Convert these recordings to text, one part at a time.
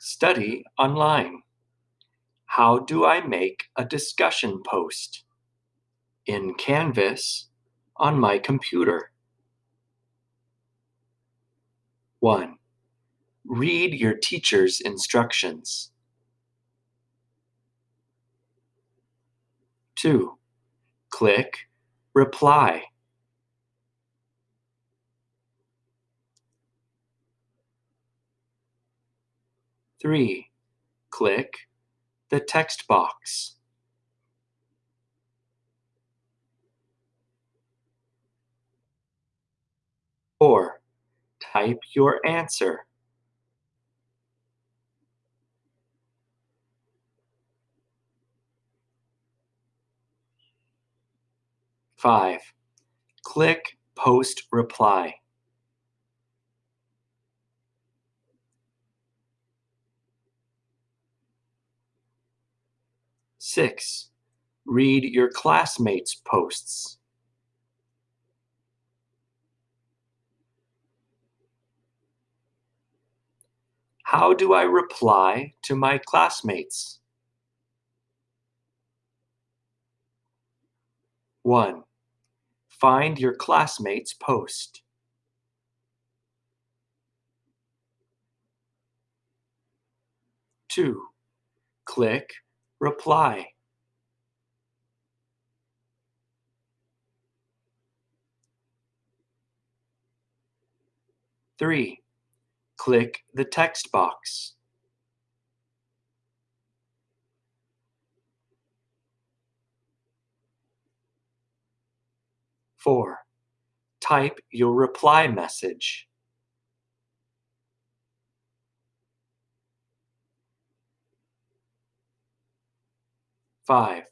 Study online. How do I make a discussion post? In Canvas on my computer. 1. Read your teacher's instructions. 2. Click Reply. 3. Click the text box. Four, type your answer. Five, click Post Reply. Six, read your classmates' posts. How do I reply to my classmates? 1. Find your classmate's post. 2. Click Reply. Three, click the text box. Four, type your reply message. 5.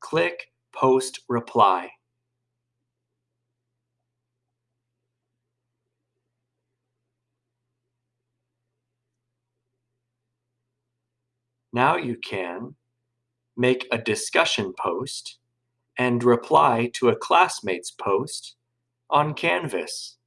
Click Post Reply. Now you can make a discussion post and reply to a classmate's post on Canvas.